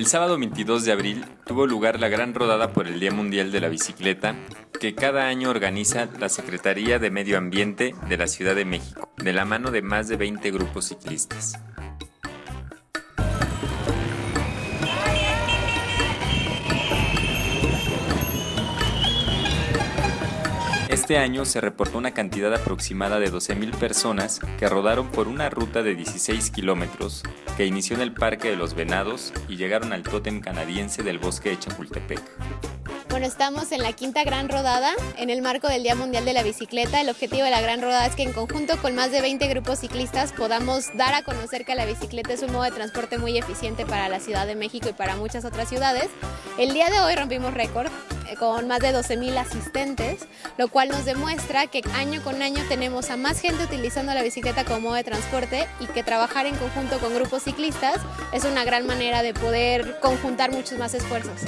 El sábado 22 de abril tuvo lugar la gran rodada por el Día Mundial de la Bicicleta que cada año organiza la Secretaría de Medio Ambiente de la Ciudad de México, de la mano de más de 20 grupos ciclistas. Este año se reportó una cantidad aproximada de 12.000 personas que rodaron por una ruta de 16 kilómetros que inició en el Parque de los Venados y llegaron al tótem canadiense del bosque de Chapultepec. Bueno, estamos en la quinta gran rodada en el marco del Día Mundial de la Bicicleta. El objetivo de la gran rodada es que en conjunto con más de 20 grupos ciclistas podamos dar a conocer que la bicicleta es un modo de transporte muy eficiente para la Ciudad de México y para muchas otras ciudades. El día de hoy rompimos récord con más de 12.000 asistentes, lo cual nos demuestra que año con año tenemos a más gente utilizando la bicicleta como modo de transporte y que trabajar en conjunto con grupos ciclistas es una gran manera de poder conjuntar muchos más esfuerzos.